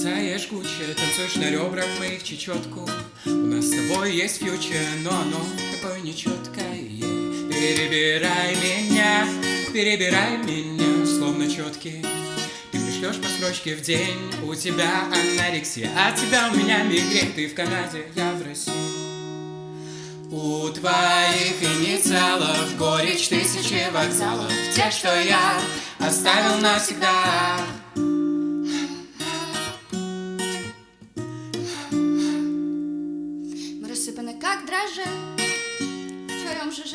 жгучее Танцуешь на ребрах моих чечетку. У нас с тобой есть фьючер Но оно такое нечеткое. Перебирай меня, перебирай меня Словно четкий. Ты пришлешь по строчке в день У тебя анорексия А тебя у меня мигрень. Ты в Канаде, я в России. У твоих инициалов горечь тысячи вокзалов Те, что я оставил навсегда как дрожжи В твоем ЖЖ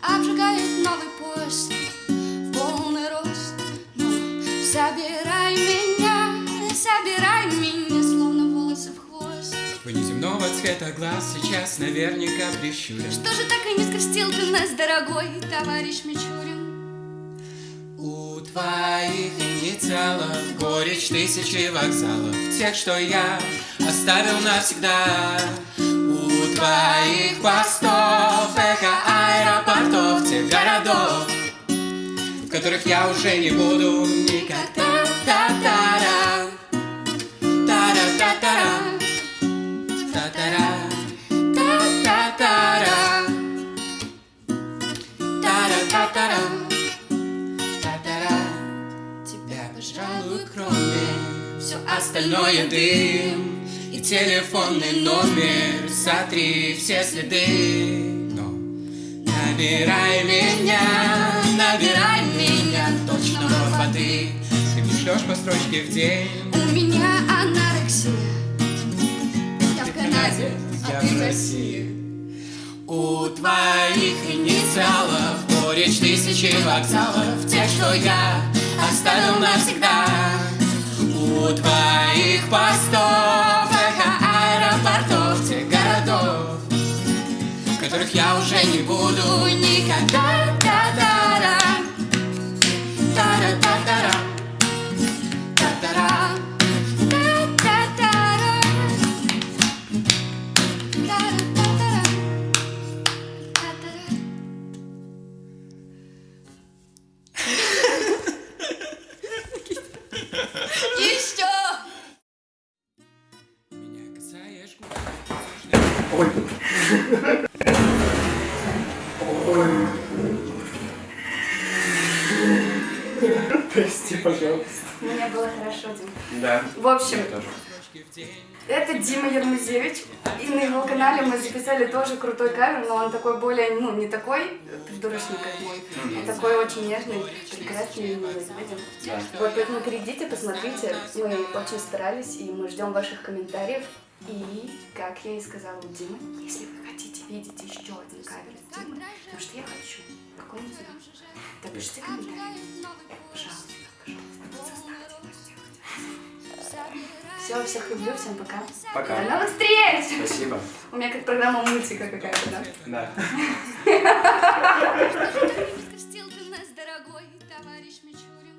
Обжигает новый поезд В полный рост. Но собирай меня Собирай меня Словно волосы в хвост. Твой неземного цвета глаз сейчас наверняка прищурен Что же так и не скрестил ты нас, дорогой товарищ Мичурин? У твоих инициалов горечь тысячи вокзалов Тех, что я оставил навсегда У твоих постов эхо аэропортов Тех городов, в которых я уже не буду никогда Та-та-та-та. Та-ра-та-та-та. Та-та-ра. Та-та-та-ра. Та-ра-та-та-ра. Та-та-ра. Тебя, пожалуй, кроме Все остальное дым И телефонный номер. Сотри все следы. Но набирай меня Набирай меня Точно воды. Ты мне шлешь по строчке в день? У меня анорексия. Я в Канаде, я а ты в в России. У твоих инициалов Горечь тысячи вокзалов Тех, что я оставил навсегда. У твоих постов я не буду никогда. Та-та-ра. Прости, пожалуйста. Мне было хорошо, Дим. Да. В общем, это Дима Ермузевич. И на его канале мы записали тоже крутой кавер, но он такой более, ну, не такой придурочный, как мой, а такой очень нежный, прекрасный и милый. Видим? Да. Вот, поэтому перейдите, посмотрите. Мы очень старались, и мы ждем ваших комментариев. И, как я и сказала Диме, если вы хотите видеть еще один кавер с Димой, потому что я хочу какой-нибудь, то пишите комментарии. Пожалуйста, пожалуйста, заставьте. Все, всех люблю, всем пока. Пока. До новых встреч! Спасибо. У меня как программа мультика какая-то, да? Да. Скрестил ты нас, дорогой товарищ Мичурин?